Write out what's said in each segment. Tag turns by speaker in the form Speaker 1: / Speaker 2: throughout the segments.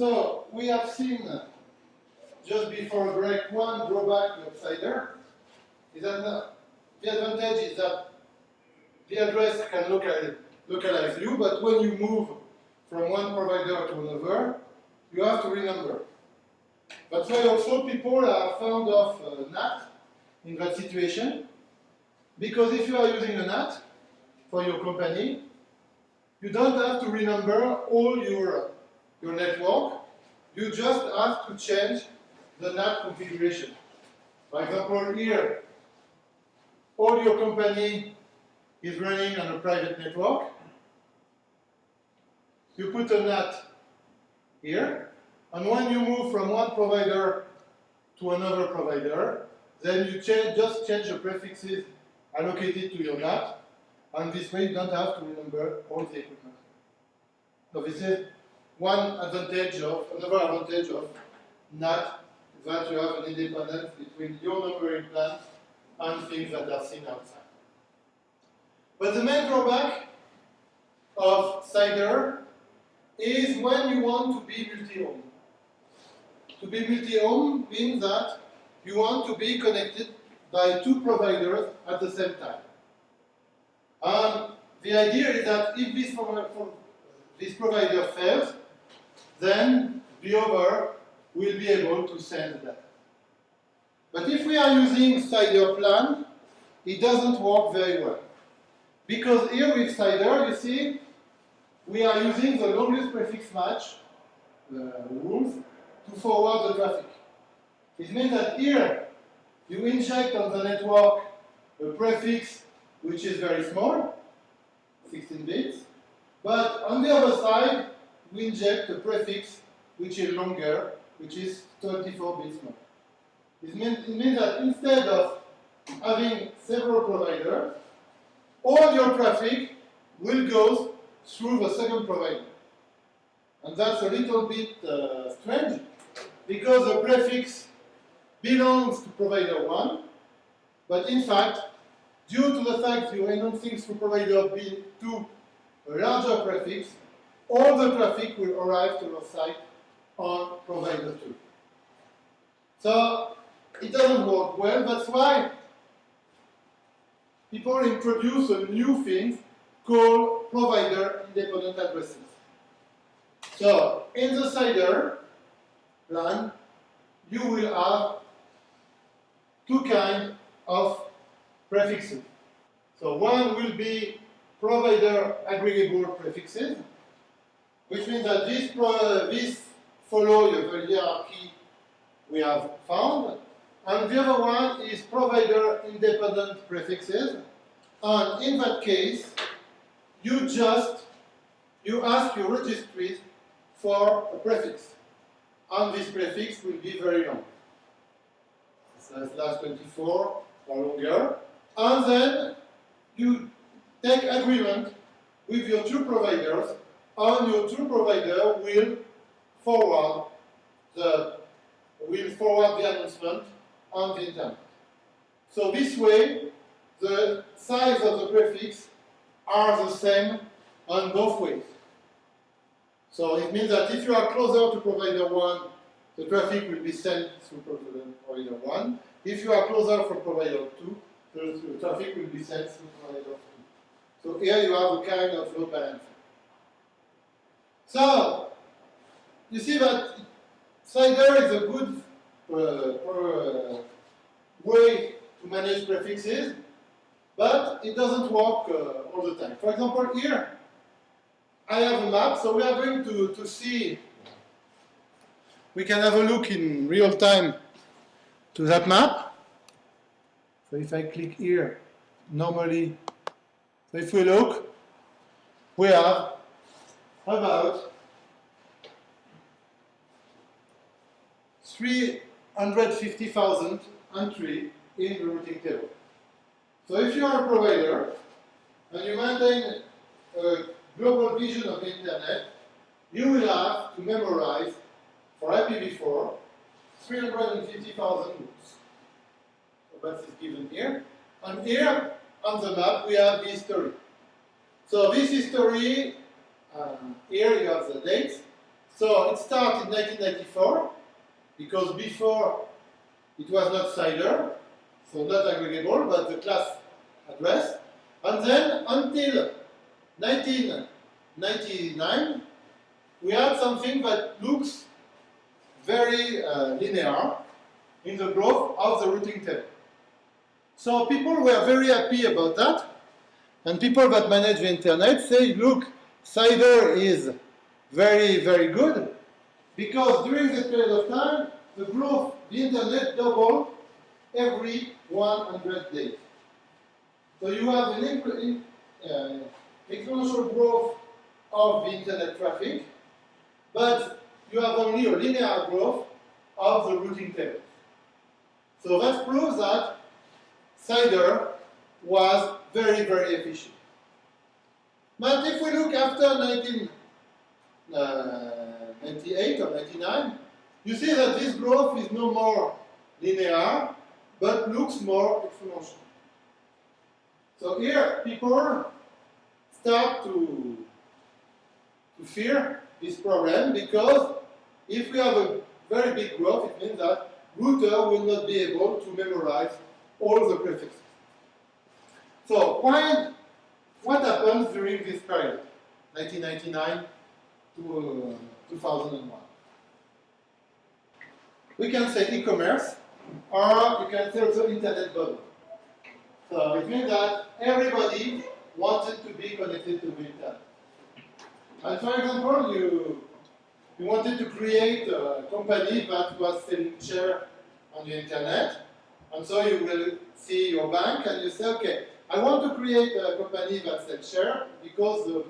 Speaker 1: So we have seen uh, just before break one drawback of CIDR is that the advantage is that the address can localize, localize you, but when you move from one provider to another, you have to renumber. That's why also people are fond of uh, NAT in that situation, because if you are using a NAT for your company, you don't have to renumber all your, your network, you just have to change the NAT configuration. For example, here, all your company is running on a private network. You put a NAT here, and when you move from one provider to another provider, then you change, just change the prefixes allocated to your NAT, and this way you don't have to remember all the equipment. So this is one advantage of, another advantage of NAT, is that you have an independence between your numbering plans and things that are seen outside. But the main drawback of CIDR is when you want to be multi-home. To be multi-home means that you want to be connected by two providers at the same time. And the idea is that if this, this provider fails, then the other will be able to send data. But if we are using CIDR plan, it doesn't work very well. Because here with CIDR, you see, we are using the longest prefix match uh, rules to forward the traffic. It means that here, you inject on the network a prefix which is very small, 16 bits, but on the other side, we inject a prefix which is longer, which is 24 bits long. It means, it means that instead of having several providers, all your traffic will go through the second provider. And that's a little bit uh, strange, because the prefix belongs to provider 1, but in fact, due to the fact you're announcing through provider B2 a larger prefix, all the traffic will arrive to your site on provider 2. So it doesn't work well, that's why people introduce a new thing called provider independent addresses. So in the CIDR plan, you will have two kinds of prefixes. So one will be provider aggregable prefixes, which means that this, this follow the hierarchy we have found, and the other one is provider independent prefixes, and in that case, you just you ask your registries for a prefix, and this prefix will be very long. Slash 24 or longer, and then you take agreement with your two providers, and your two provider will forward the will forward the announcement on the internet. So this way, the size of the prefix are the same on both ways. So it means that if you are closer to provider 1, the traffic will be sent through provider 1. If you are closer from provider 2, the traffic will be sent through provider 2. So here you have a kind of load balancing. So, you see that CIDR is a good uh, uh, way to manage prefixes, but it doesn't work uh, all the time. For example, here, I have a map, so we are going to, to see we can have a look in real time to that map. So if I click here, normally, so if we look, we have about 350,000 entry in the routing table. So if you are a provider and you maintain a global vision of the internet, you will have to memorize for IPv4, 350,000 loops. So that is given here. And here on the map we have the history. So this history, um, here you have the dates. So it started in 1994 because before it was not CIDR, so not aggregable, but the class address. And then until 1999, we had something that looks very uh, linear in the growth of the routing table. So people were very happy about that. And people that manage the internet say, look, CIDR is very, very good because during this period of time, the growth, the internet doubled every 100 days. So you have an uh, exponential growth of the internet traffic, but you have only a linear growth of the routing tables. So that proves that CIDR was very, very efficient. But if we look after 1998 uh, or 99, you see that this growth is no more linear, but looks more exponential. So here, people start to, to fear this problem because if we have a very big growth, it means that router will not be able to memorize all the prefixes. So why, what happens during this period, 1999 to uh, 2001? We can say e-commerce, or you can say also internet bubble. So it means that everybody wanted to be connected to the internet. And for example, you, you wanted to create a company that was selling share on the internet, and so you will see your bank and you say, okay, I want to create a company that sells share because the,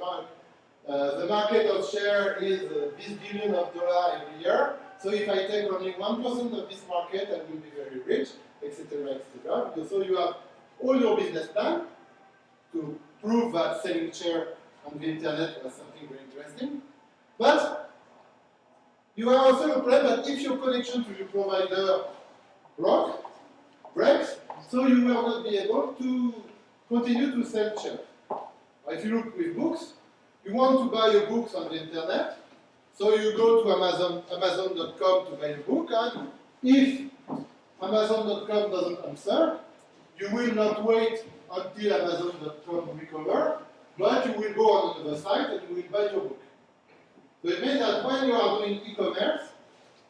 Speaker 1: uh, the market of share is uh, this billion of dollars every year. So if I take only 1% of this market, I will be very rich, etc., etc. So you have all your business plan to prove that selling share on the internet was something very interesting. But you are also a problem that if your connection to your provider broke, breaks, so you will not be able to continue to sell share. If you look with books, you want to buy your books on the internet, so you go to Amazon, Amazon.com to buy a book, and if Amazon.com doesn't answer, you will not wait until Amazon.com recover, but you will go on another site and you will buy your book. So it means that when you are doing e-commerce,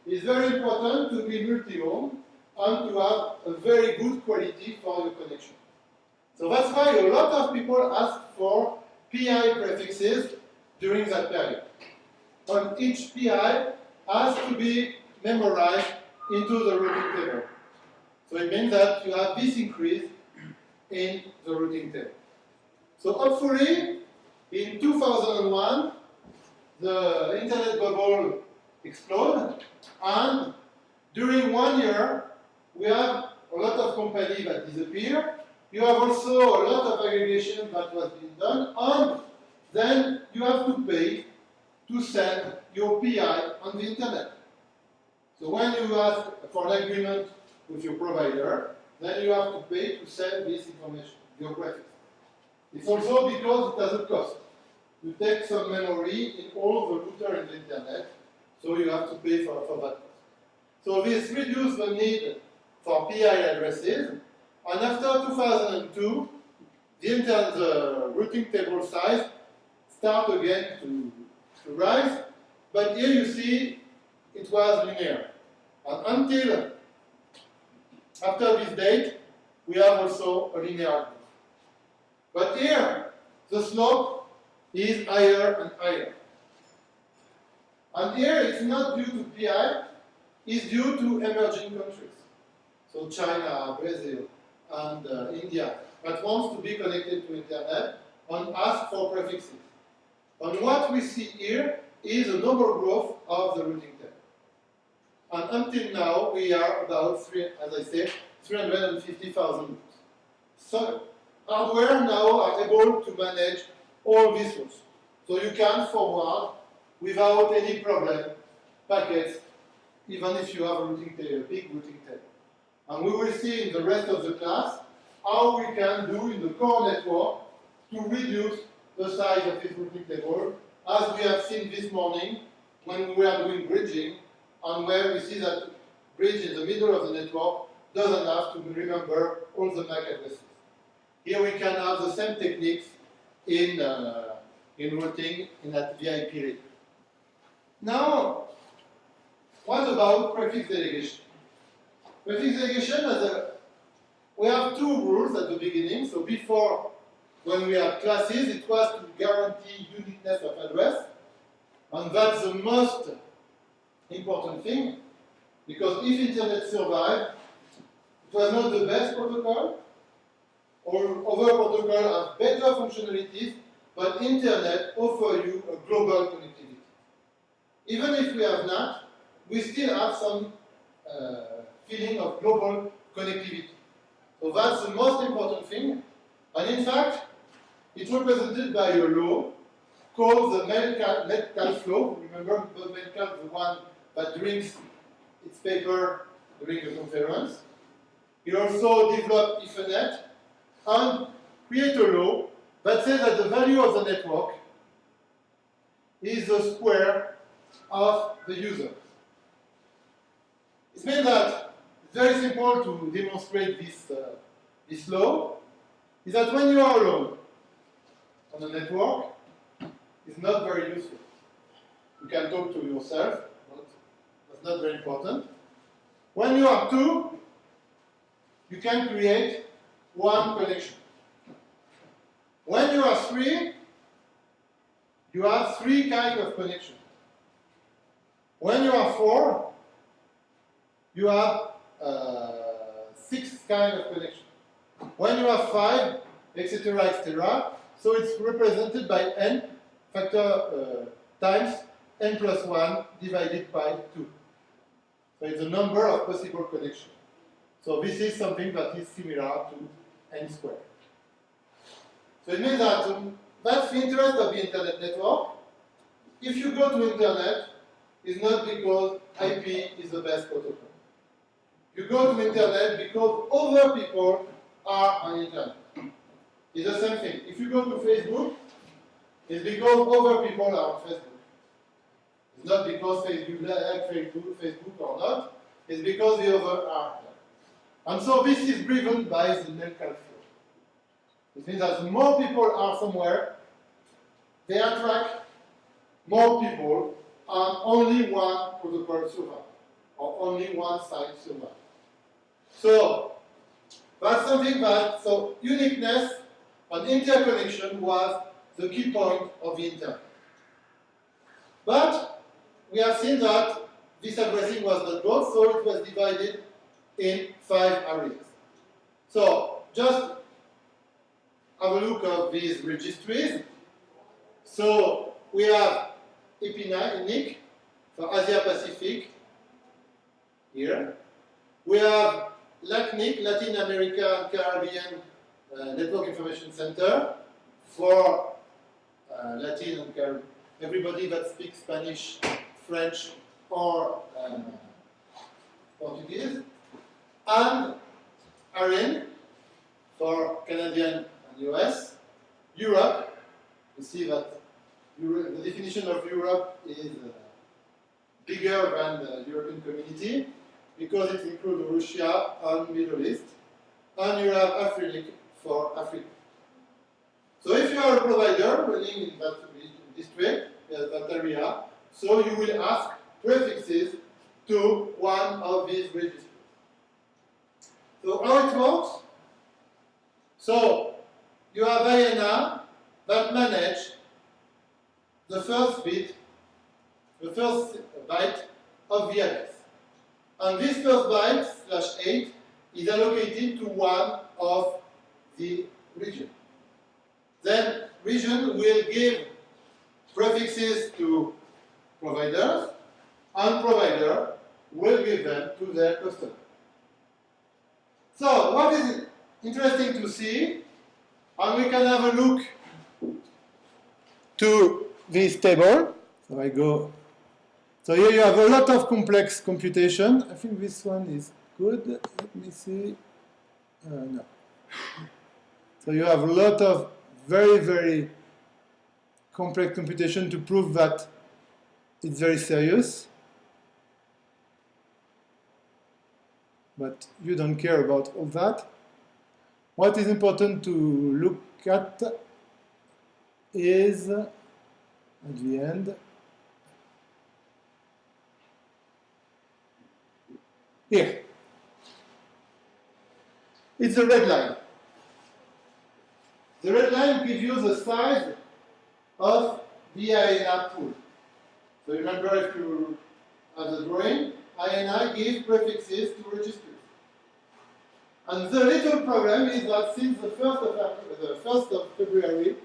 Speaker 1: it's very important to be multi-home and to have a very good quality for your connection. So that's why a lot of people ask for PI prefixes during that period. And each PI has to be memorized into the routing table. So it means that you have this increase in the routing table. So hopefully, in 2001, the internet bubble exploded, and during one year, we have a lot of companies that disappear. You have also a lot of aggregation that was being done, and then you have to pay to send your PI on the internet. So when you ask for an agreement with your provider, then you have to pay to send this information, your graphics. It's also because it has a cost. You take some memory in all the router in the internet, so you have to pay for, for that. So this reduces the need for PI addresses, and after 2002, the, inter the routing table size start again to, to rise, but here you see it was linear. And until after this date, we have also a linear. But here, the slope is higher and higher. And here, it's not due to PI, it's due to emerging countries. So China, Brazil, and uh, India, that wants to be connected to internet and ask for prefixes. And what we see here is a normal growth of the routing table. And until now, we are about, three, as I said, 350,000 routes. So hardware now are able to manage all these routes. So you can forward without any problem packets, even if you have a routing table, big routing table. And we will see in the rest of the class how we can do in the core network to reduce the size of this routing table, as we have seen this morning when we are doing bridging, and where we see that bridge in the middle of the network doesn't have to remember all the MAC addresses. Here we can have the same techniques in, uh, in routing in that VIP layer. Now, what about prefix delegation? Prefix delegation has a, we have two rules at the beginning. So before, when we had classes, it was to guarantee uniqueness of address. And that's the most important thing, because if Internet survived, it was not the best protocol, or other protocols have better functionalities, but Internet offers you a global connectivity. Even if we have not, we still have some uh, feeling of global connectivity. So that's the most important thing. And in fact, it's represented by a law called the Metcalfe law. Remember Metcalfe, the one that drinks its paper during the conference. He also developed Ethernet and create a law that says that the value of the network is the square of the user. It means that very simple to demonstrate this, uh, this law, is that when you are alone on a network, it's not very useful. You can talk to yourself, but that's not very important. When you are two, you can create one connection. When you are three, you have three kinds of connection. When you are four, you have uh, six kind of connection. When you have five, etc., etc., so it's represented by n factor uh, times n plus 1 divided by 2. So it's the number of possible connections. So this is something that is similar to n squared. So it means that um, that's the interest of the internet network. If you go to internet, it's not because IP is the best protocol. You go to the internet because other people are on internet. It's the same thing. If you go to Facebook, it's because other people are on Facebook. It's not because Facebook like Facebook, Facebook or not. It's because the other are there. And so this is driven by the Metcalfe law. It means that more people are somewhere, they attract more people and only one protocol survives, or only one site survives. So that's something that, so uniqueness and interconnection was the key point of the internet. But we have seen that this addressing was not good, so it was divided in five areas. So just have a look at these registries. So we have EPINA, APNIC for Asia Pacific here. We have LACNIC, Latin America and Caribbean uh, Network Information Center for uh, Latin and Caribbean, everybody that speaks Spanish, French, or um, Portuguese, and ARIN for Canadian and US, Europe, you see that Euro the definition of Europe is uh, bigger than the European community because it includes Russia and Middle East, and you have AfriNIC for Africa. So if you are a provider running in that district, uh, that area, so you will ask prefixes to one of these registers. So how it works? So you have IANA that manage the first bit, the first byte of the address. And this first byte, slash 8, is allocated to one of the region. Then region will give prefixes to providers, and provider will give them to their customer. So what is interesting to see, and we can have a look to this table. So I go. So here you have a lot of complex computation. I think this one is good. Let me see. Uh, no. So you have a lot of very, very complex computation to prove that it's very serious. But you don't care about all that. What is important to look at is at the end here. It's the red line. The red line gives you the size of the IANA pool. So remember if you have the drawing, IANA gives prefixes to registers. And the little problem is that since the 1st of, the 1st of February,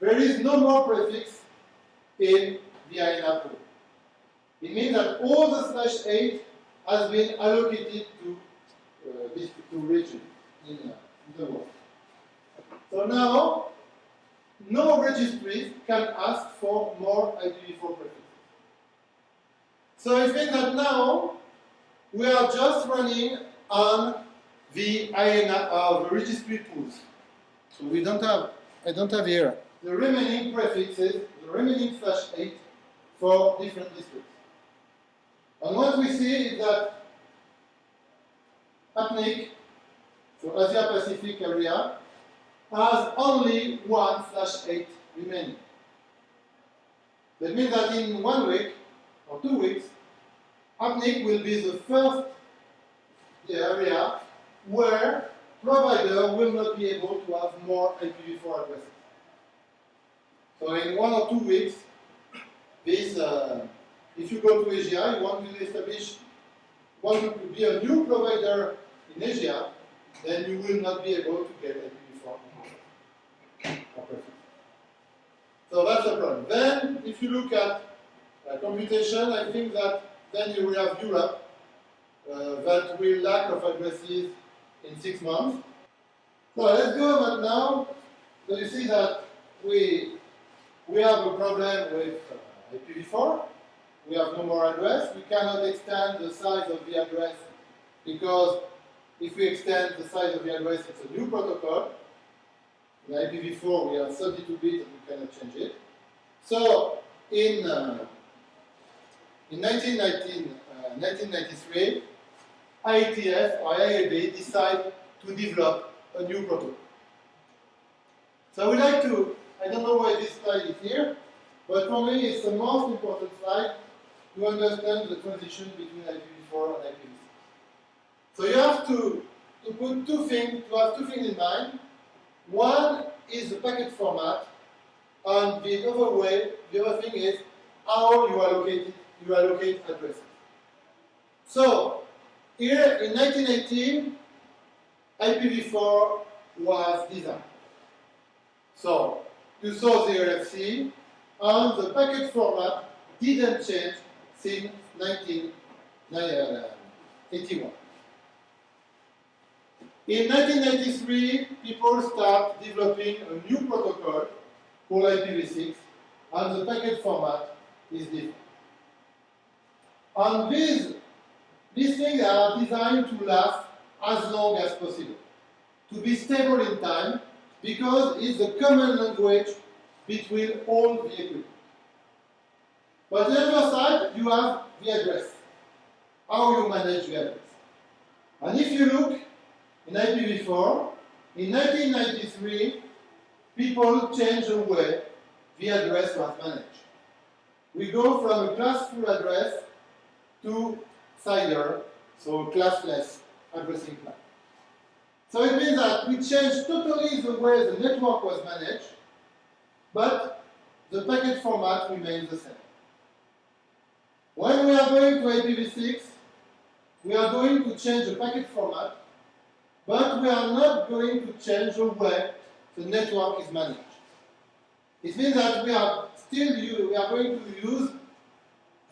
Speaker 1: there is no more prefix in the IANA pool. It means that all the slash 8 has been allocated to uh, this to region in, uh, in the world. So now, no registries can ask for more IPv4 prefixes. So it means that now we are just running on the IANA, uh, the registry pools. So we don't have, I don't have here the remaining prefixes, the remaining slash 8 for different districts. And what we see is that APNIC, so Asia Pacific area, has only 1 slash 8 remaining. That means that in one week or two weeks, APNIC will be the first area where provider will not be able to have more IPv4 addresses. So in one or two weeks, this, uh, if you go to Asia, you want to establish, want to be a new provider in Asia, then you will not be able to get IPv4 So that's the problem. Then, if you look at uh, computation, I think that then you will have Europe uh, that will lack of addresses in six months. So let's go now. So you see that we we have a problem with uh, IPv4. We have no more address. We cannot extend the size of the address because if we extend the size of the address, it's a new protocol. In IPv4, we have 32 bits and we cannot change it. So in, uh, in 1919, uh, 1993, IETF or IAB decided to develop a new protocol. So I would like to, I don't know why this slide is here, but for me it's the most important slide to understand the transition between IPv4 and IPv6. So you have to, to put two things, to have two things in mind. One is the packet format, and the other way, the other thing is how you allocate you allocate addresses. So here in 1918, IPv4 was designed. So you saw the RFC, and the packet format didn't change since 1981. In 1993, people start developing a new protocol called IPv6, and the packet format is different. And these, these things are designed to last as long as possible, to be stable in time, because it's the common language between all the equipment. But the other side, you have the address, how you manage the address. And if you look in IPv4, in 1993, people changed the way the address was managed. We go from a classful address to CIDR, so classless addressing plan. So it means that we changed totally the way the network was managed, but the packet format remains the same. When we are going to IPv6, we are going to change the packet format, but we are not going to change the way the network is managed. It means that we are still we are going to use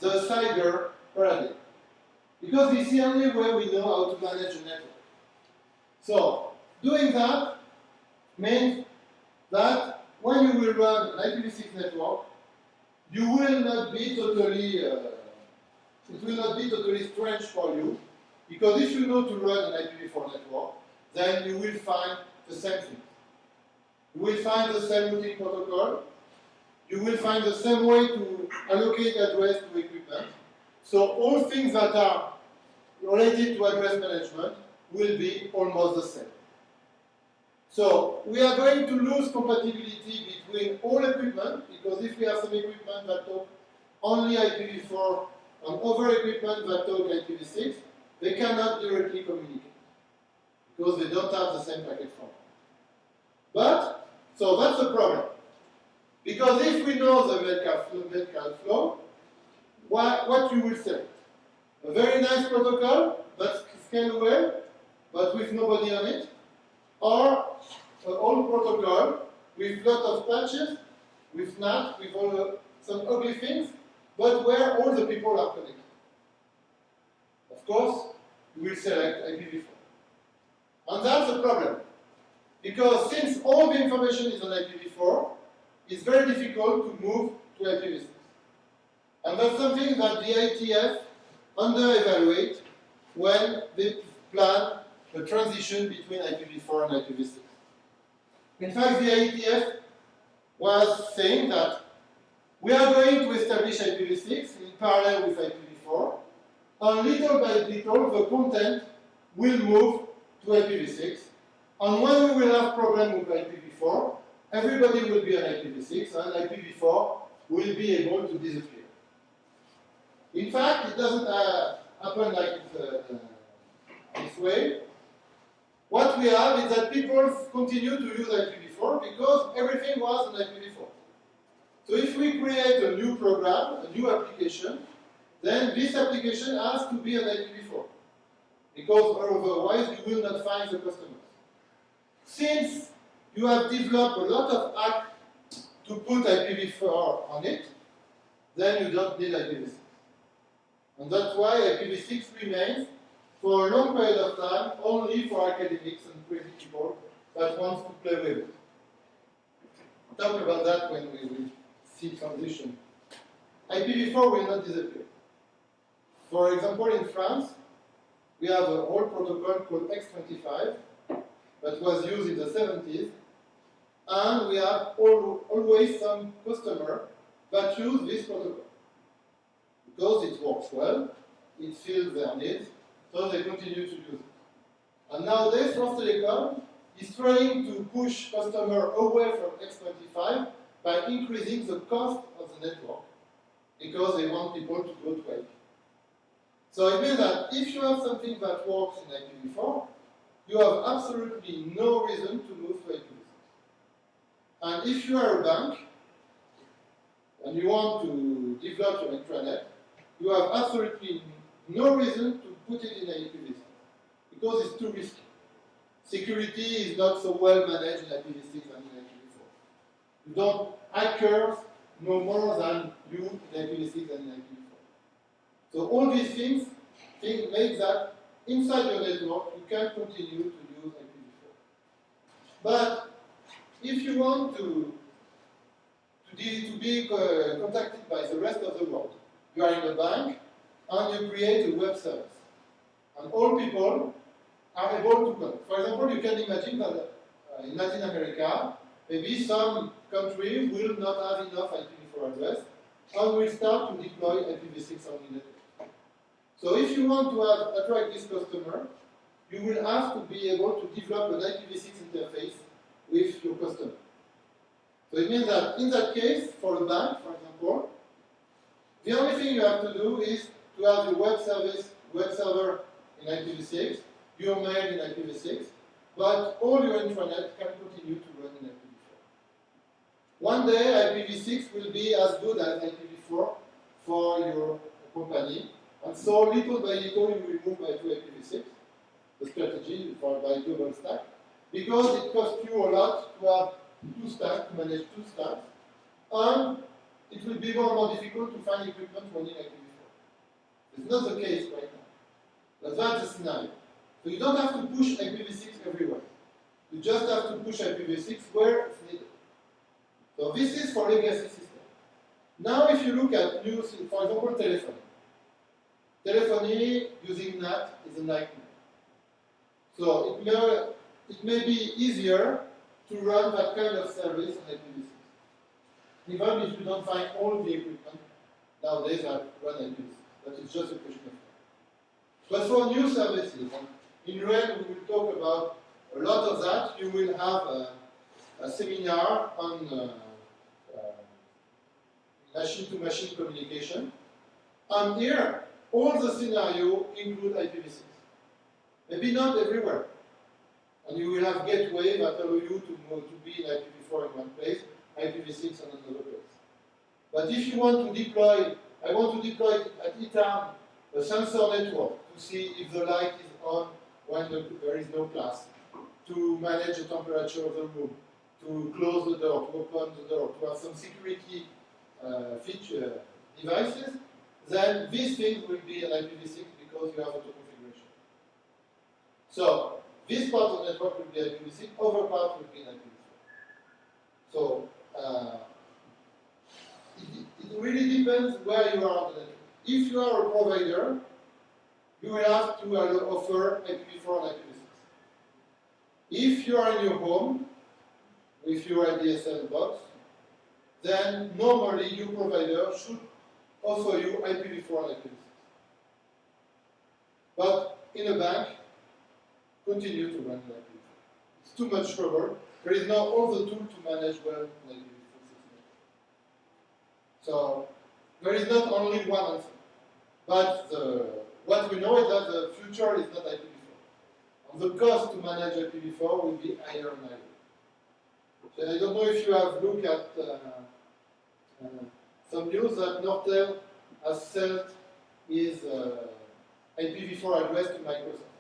Speaker 1: the CIDR paradigm. Because it's the only way we know how to manage a network. So, doing that means that when you will run an IPv6 network, you will not be totally, uh, it will not be totally strange for you, because if you know to run an IPv4 network, then you will find the same thing. You will find the same routing protocol, you will find the same way to allocate address to equipment. So all things that are related to address management will be almost the same. So we are going to lose compatibility between all equipment, because if we have some equipment that talk only IPv4 and other equipment that talk IPv6, they cannot directly communicate, because they don't have the same packet format. But, so that's the problem. Because if we know the Metcalfe law, what, what you will say? A very nice protocol that scale well, but with nobody on it, or an old protocol with lot of patches, with NAT, with all the, some ugly things, but where all the people are connected. Of course, you will select IPv4. And that's a problem. Because since all the information is on IPv4, it's very difficult to move to IPv6. And that's something that the IETF under-evaluate when they plan the transition between IPv4 and IPv6. In fact, the IETF was saying that we are going to establish IPv6 in parallel with IPv4, and little by little the content will move to IPv6, and when we will have problem with IPv4, everybody will be on IPv6, and IPv4 will be able to disappear. In fact, it doesn't uh, happen like uh, this way. What we have is that people continue to use IPv4 because everything was on IPv4. So if we create a new program, a new application, then this application has to be an IPv4 because otherwise you will not find the customers. Since you have developed a lot of app to put IPv4 on it, then you don't need IPv6. And that's why IPv6 remains for a long period of time only for academics and crazy people that want to play with it. Talk about that when we will transition. IPv4 will not disappear. For example, in France, we have a old protocol called X25 that was used in the 70s, and we have all, always some customer that use this protocol because it works well, it fills their needs, so they continue to use it. And nowadays, France Telecom is trying to push customer away from X25 by increasing the cost of the network because they want people to go to IP. So it means that if you have something that works in IPv4, you have absolutely no reason to move to IPv6. And if you are a bank and you want to develop your intranet, you have absolutely no reason to put it in IPv6 because it's too risky. Security is not so well managed in IPv6 than in IPv4. You don't, hackers know more than you in IPv6 than in IPv4. So all these things, things make that inside your network you can continue to use IPv4. But if you want to, to, be, to be uh, contacted by the rest of the world, you are in a bank, and you create a web service. And all people are able to connect. For example, you can imagine that uh, in Latin America, maybe some country will not have enough IPv4 address, and will start to deploy IPv6 only network. So if you want to have, attract this customer, you will have to be able to develop an IPv6 interface with your customer. So it means that in that case, for a bank, for example, the only thing you have to do is to have your web service, web server in IPv6, your mail in IPv6, but all your intranet can continue to run in IPv4. One day IPv6 will be as good as IPv4 for your company, and so little by little you will move by to IPv6, the strategy for by global stack, because it costs you a lot to have two stacks, to manage two stacks, and it will be more and more difficult to find equipment running IPv4. It's not the case right now. But that's the scenario. So you don't have to push IPv6 everywhere. You just have to push IPv6 where it's needed. So this is for legacy system. Now if you look at new, for example, telephony. Telephony using NAT is a nightmare. So it may, it may be easier to run that kind of service on IPv6. even if you don't find all the equipment nowadays that run IPv6. That is just a question of time. But for new services, in REN we will talk about a lot of that. You will have a, a seminar on uh, machine-to-machine -machine communication. And here, all the scenarios include IPv6. Maybe not everywhere. And you will have gateway that allow you to, to be in IPv4 in one place, IPv6 in another place. But if you want to deploy, I want to deploy at ITAM a sensor network to see if the light is on when the, there is no class, to manage the temperature of the room, to close the door, to open the door, to have some security uh, feature devices, then these things will be an IPv6 because you have auto configuration. So this part of the network will be IPv6, other part will be an IPv4. So uh, it, it really depends where you are on the network. If you are a provider, you will have to offer IPv4 and IPv6. If you are in your home, with your ADSL box, then normally your provider should offer you IPv4 and IPv6. But in a bank, continue to run IPv4. It's too much trouble. There is now all the tools to manage well IPv4 So there is not only one answer. But the, what we know is that the future is not IPv4. And the cost to manage IPv4 will be higher and higher. So I don't know if you have looked at uh, some news that Nortel has sold his uh, IPv4 address to Microsoft.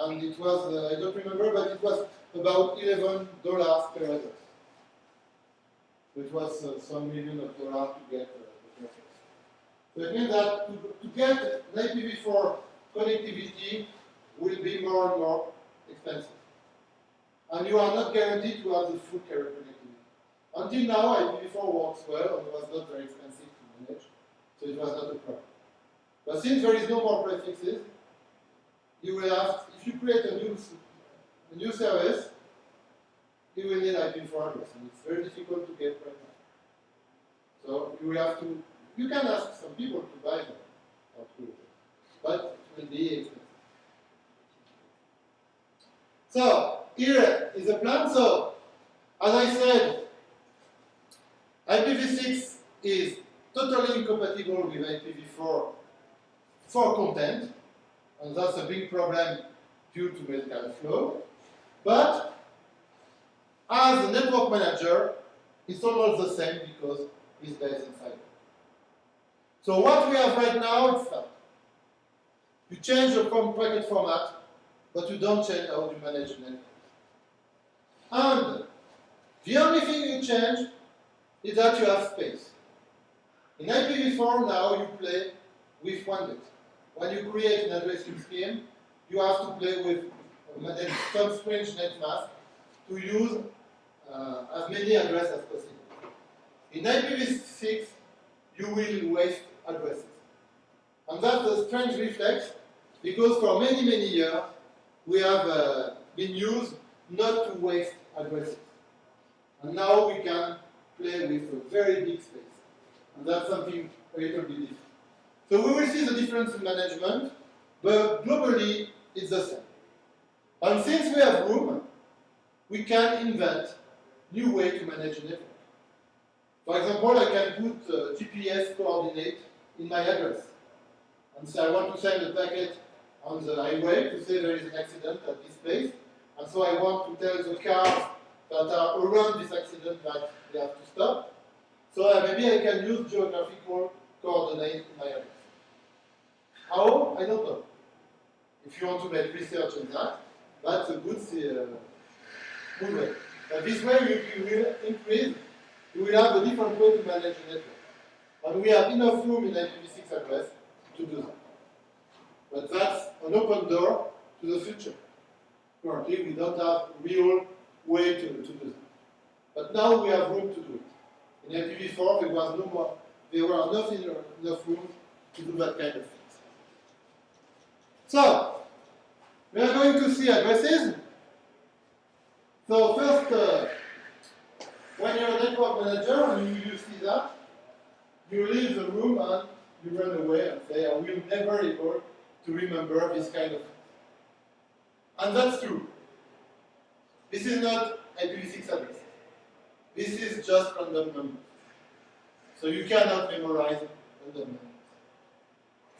Speaker 1: And it was, uh, I don't remember, but it was about $11 per address. It was uh, some million of dollars to get uh, the address. So it means that to, to get an IPv4 connectivity will be more and more expensive. And you are not guaranteed to have the full connectivity. Until now, IPv4 works well and was not very expensive to manage, so it was not a problem. But since there is no more prefixes, you will have, if you create a new, a new service, you will need IPv4 address, and it's very difficult to get right now. So you will have to, you can ask some people to buy them, but it will be expensive. So, here is a plan. So, as I said, IPv6 is totally incompatible with IPv4 for content, and that's a big problem due to Metcalfe law. But as a network manager, it's almost the same because it's based in fiber. So what we have right now is that you change the packet format, but you don't change how you manage the network. And the only thing you change is that you have space. In IPv4 now you play with one bit. When you create an addressing scheme, you have to play with some strange net mask to use uh, as many addresses as possible. In IPv6, you will waste addresses. And that's a strange reflex, because for many, many years, we have uh, been used not to waste addresses. And now we can play with a very big space. And that's something a different. So we will see the difference in management, but globally it's the same. And since we have room, we can invent new way to manage a network. For example, I can put uh, GPS coordinate in my address. And so I want to send a packet on the highway to say there is an accident at this place. And so I want to tell the cars that are around this accident that they have to stop. So uh, maybe I can use geographical coordinate in my address. How? I don't know. If you want to make research on that, that's a good, uh, way. But this way you, you will increase, you will have a different way to manage the network. And we have enough room in IPv6 address to do that. But that's an open door to the future. Currently, we don't have a real way to, to do that. But now we have room to do it. In IPv4, there was no more, there were enough, enough room to do that kind of things. So, we are going to see addresses. So first, uh, when you're a network manager and you, you see that, you leave the room and you run away and say, I will never able to remember this kind of thing. And that's true. This is not IPv6 address. This is just random numbers. So you cannot memorize random numbers.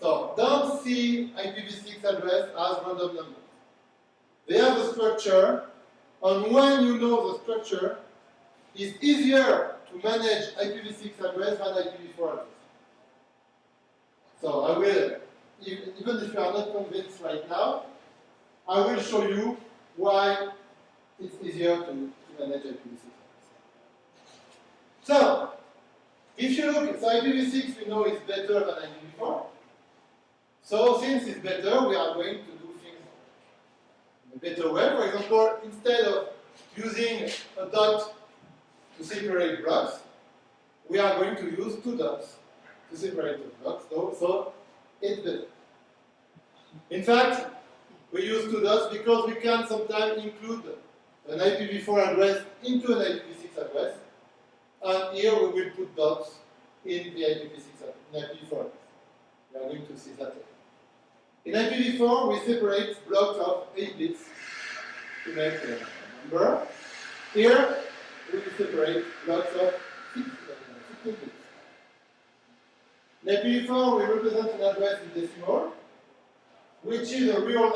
Speaker 1: So don't see IPv6 address as random numbers. They have a structure, and when you know the structure, it's easier to manage IPv6 address than IPv4 address. So I will, even if you are not convinced right now, I will show you why it's easier to, to manage IPv6 So, if you look, so IPv6 we know is better than IPv4. So since it's better, we are going to do things in a better way. For example, instead of using a dot to separate blocks, we are going to use two dots to separate the blocks. So, so it's better. In fact, we use two dots because we can sometimes include an IPv4 address into an IPv6 address. And here we will put dots in the IPv6 in IPv4. We are going to see that. In IPv4, we separate blocks of 8 bits to make a number. Here, we separate blocks of 16 bits. In IPv4, we represent an address in decimal, which is a real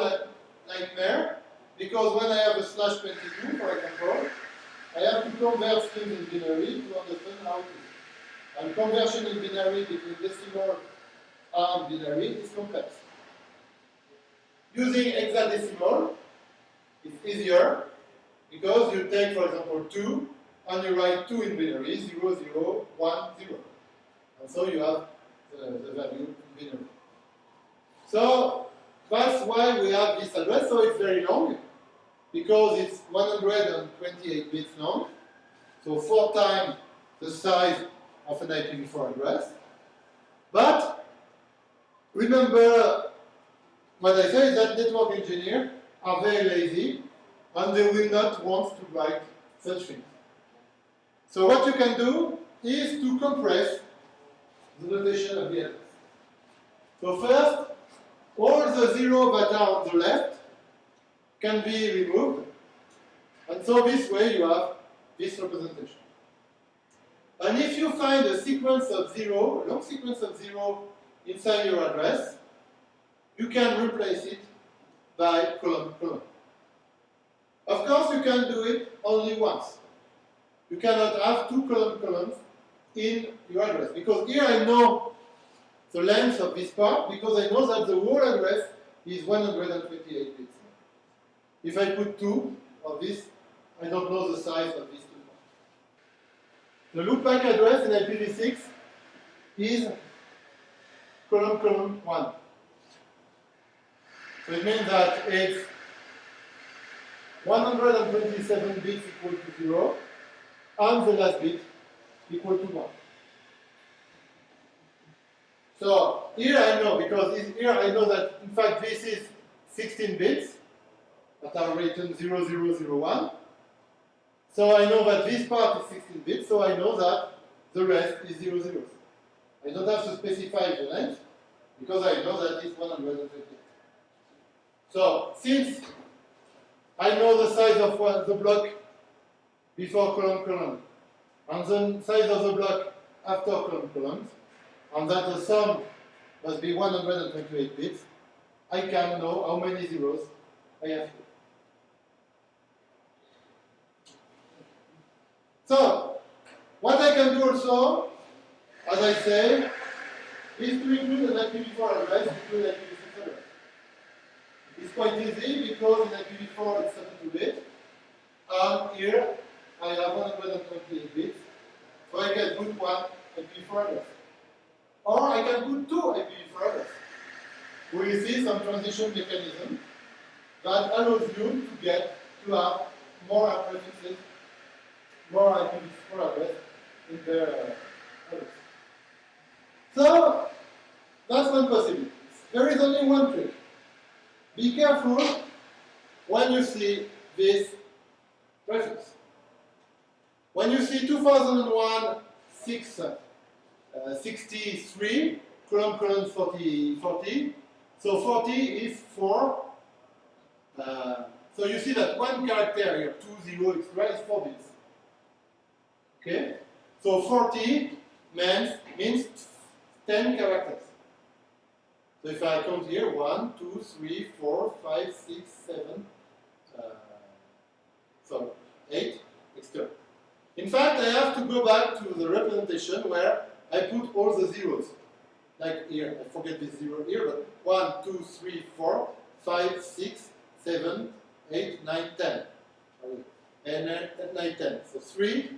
Speaker 1: nightmare, because when I have a slash 22, for example, I have to convert things in binary to understand how to. And conversion in binary between decimal and binary is complex. Using hexadecimal is easier because you take, for example, 2 and you write 2 in binary, 0, 0, 1, 0. And so you have the, the value in binary. So that's why we have this address. So it's very long because it's 128 bits long. So four times the size of an IPv4 address. But remember what I say is that network engineers are very lazy and they will not want to write such things. So what you can do is to compress the notation of the address. So first, all the zeros that are on the left can be removed. And so this way you have this representation. And if you find a sequence of zero, a long sequence of zero inside your address, you can replace it by column column. Of course, you can do it only once. You cannot have two column columns in your address because here I know the length of this part because I know that the whole address is 128 bits. If I put two of this, I don't know the size of these two. The loopback address in IPv6 is column column 1. So it means that it's 127 bits equal to 0, and the last bit equal to 1. So here I know, because here I know that in fact this is 16 bits that are written 0001. So I know that this part is 16 bits, so I know that the rest is 00. I don't have to specify the length, because I know that it's 128. So, since I know the size of one, the block before column column, and the size of the block after column columns, and that the sum must be 128 bits, I can know how many zeros I have So, what I can do also, as I say, is to include an IPv4 address include IPv6 it's quite easy because in IPv4 it's 32-bit, and here I have 128 bits, so I can put one IPv4 address. Or I can put two IPv4 addresses. We see some transition mechanism that allows you to get to have more prefixes, more IPv4 address in address. So that's one possibility. There is only one trick. Be careful when you see this prefix. When you see 2001, 6, uh, 63, column, column 40, 40, so 40 is 4. Uh, so you see that one character here, 2, 0, extra, is 4 bits. Okay? So 40 means, means 10 characters. So if I count here, 1, 2, 3, 4, 5, 6, 7, uh, sorry, 8, etc. In fact, I have to go back to the representation where I put all the zeros. Like here, I forget this zero here, but 1, 2, 3, 4, 5, 6, 7, 8, 9, 10. And 9, 10. So 3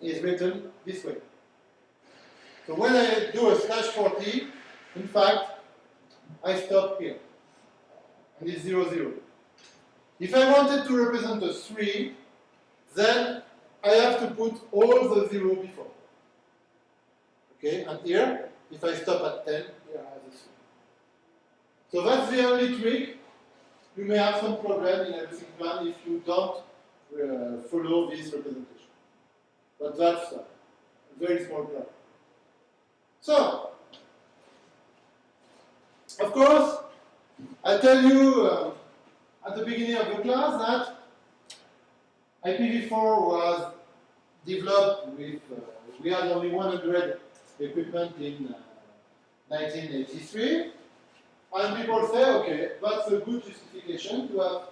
Speaker 1: is written this way. So when I do a slash 40, in fact, I stop here. And it's 0, 0. If I wanted to represent a 3, then I have to put all the 0 before. Okay, and here, if I stop at 10, here I have a 3. So that's the only trick. You may have some problem in everything plan if you don't uh, follow this representation. But that's a very small plan. So, of course, I tell you uh, at the beginning of the class that IPv4 was developed with, uh, we had only 100 equipment in uh, 1983. And people say, okay, that's a good justification to have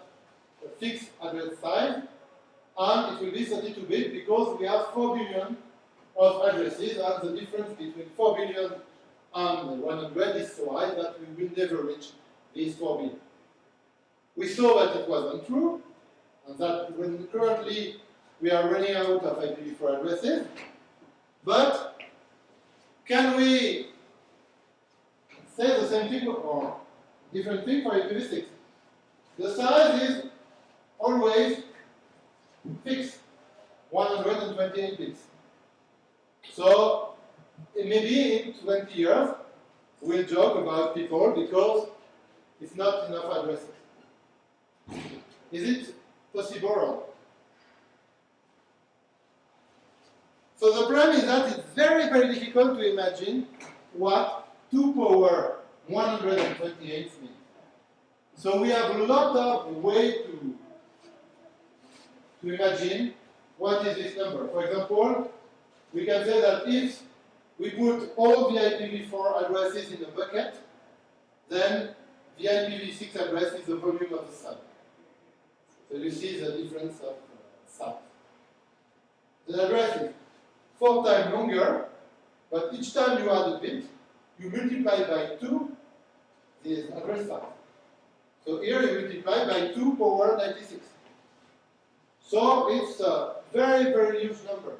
Speaker 1: a fixed address size, and it will be 32-bit because we have 4 billion of addresses, and the difference between 4 billion and 100 is so high that we will never reach these 4 billion. We saw that it wasn't true, and that when currently we are running out of IPv4 addresses, but can we say the same thing or different thing for IPv6? The size is always fixed, 128 bits. So maybe in 20 years we'll joke about people because it's not enough addresses. Is it possible? So the problem is that it's very, very difficult to imagine what 2 power 128 means. So we have a lot of way to, to imagine what is this number. For example, we can say that if we put all the IPv4 addresses in a bucket, then the IPv6 address is the volume of the sun. So you see the difference of uh, size. The address is four times longer, but each time you add a bit, you multiply by 2 the address size. So here you multiply by 2 power 96. So it's a very, very huge number.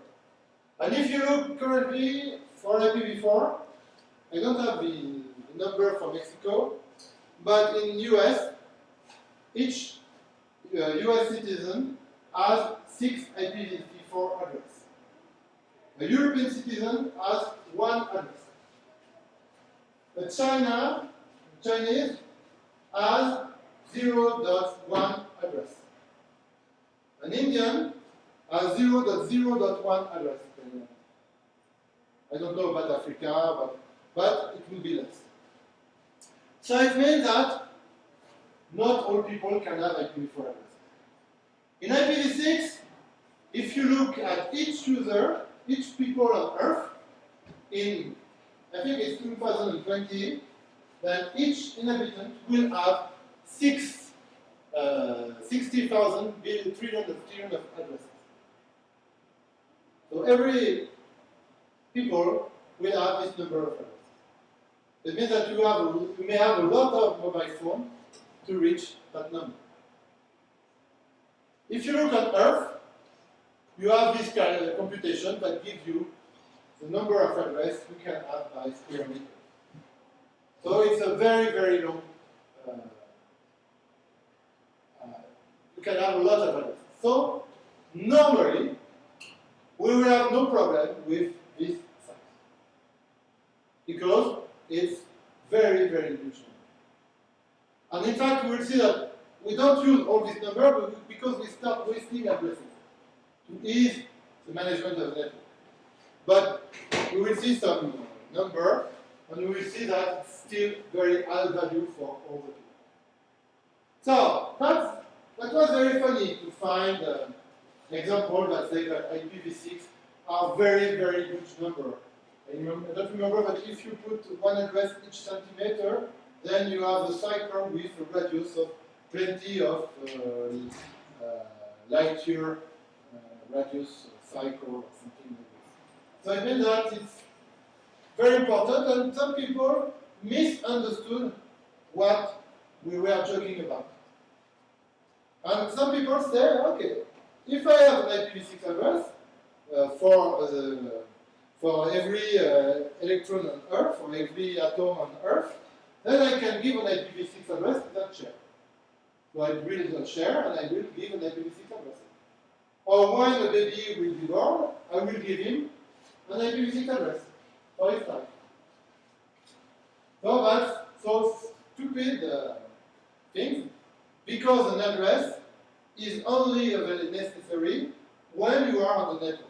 Speaker 1: And if you look currently for IPv4, I don't have the number for Mexico, but in US, each uh, US citizen has six IPv4 addresses. A European citizen has one address. A China, Chinese, has 0.1 address. An Indian has 0.0.1 address. I don't know about Africa, but, but it will be less. So it means that not all people can have IPv4 address. In IPv6, if you look at each user, each people on Earth, in, I think it's 2020, then each inhabitant will have six, uh, 60,000 trillion of, trillion of addresses. So every people will have this number of addresses. It means that you, have, you may have a lot of mobile phones to reach that number. If you look at Earth, you have this kind of computation that gives you the number of addresses you can have by square meter. So it's a very, very long, uh, you can have a lot of addresses. So normally, we will have no problem with this size. Because it's very, very huge And in fact, we will see that we don't use all this number because we start wasting addresses to ease the management of the network. But we will see some number, and we will see that it's still very high value for all the people. So that's, that was very funny to find uh, an example that says that IPv6 are very, very huge number. And don't remember, but if you put one address each centimeter, then you have a cycle with a radius of plenty of uh, uh, light year uh, radius cycle or something like this. So I means that it's very important, and some people misunderstood what we were talking about. And some people say, okay, if I have an IPv6 address uh, for the for every uh, electron on Earth, for every atom on Earth, then I can give an IPv6 address to that share. So I build that share and I will give an IPv6 address. Or when the baby will be born, I will give him an IPv6 address for his time. So that's so stupid uh, thing because an address is only necessary when you are on the network.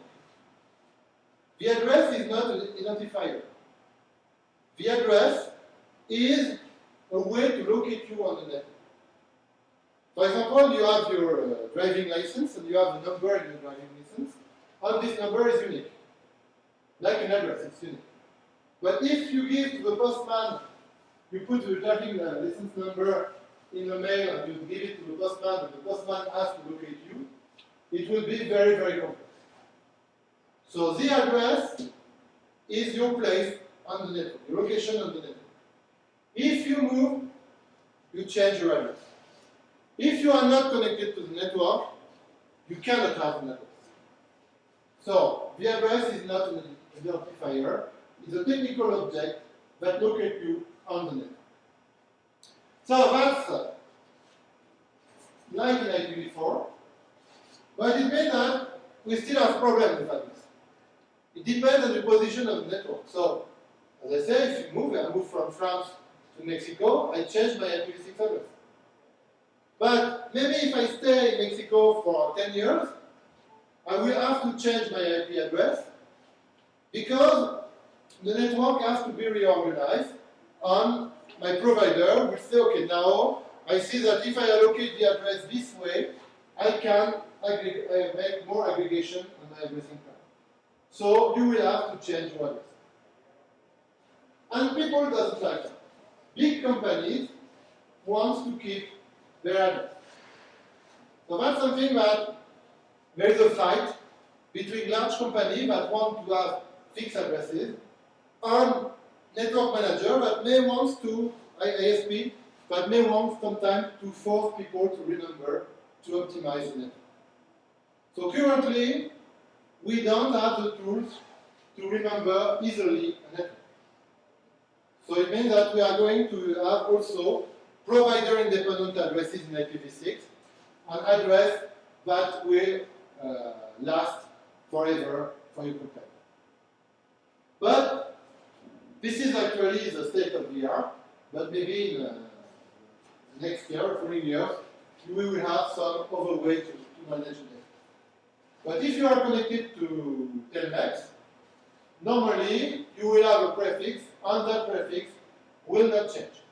Speaker 1: The address is not an identifier. The address is a way to locate you on the network. For example, you have your uh, driving license and you have a number in your driving license, and this number is unique. Like an address, it's unique. But if you give to the postman, you put your driving uh, license number in the mail and you give it to the postman, and the postman has to locate you, it will be very, very complex. So the address is your place on the network, your location on the network. If you move, you change your address. If you are not connected to the network, you cannot have an address. So the address is not an identifier, it's a technical object that locates you on the network. So that's uh, like in IPv4, but it means that we still have problems with address. It depends on the position of the network. So, as I say, if you move, I move from France to Mexico, I change my IPv6 address. But maybe if I stay in Mexico for 10 years, I will have to change my IP address because the network has to be reorganized and my provider will say, okay, now I see that if I allocate the address this way, I can uh, make more aggregation on my addressing plan. So you will have to change your address. And people doesn't like that. Big companies want to keep their address. So that's something that there is a fight between large companies that want to have fixed addresses and network manager that may want to, ISP, that may want sometimes to force people to remember to optimize the network. So currently, we don't have the tools to remember easily a network. So it means that we are going to have also provider-independent addresses in IPv6, an address that will uh, last forever for your computer. But this is actually the state of the art, but maybe in uh, next year, following years, we will have some other way to, to manage it. But if you are connected to Telmex, normally you will have a prefix, and that prefix will not change.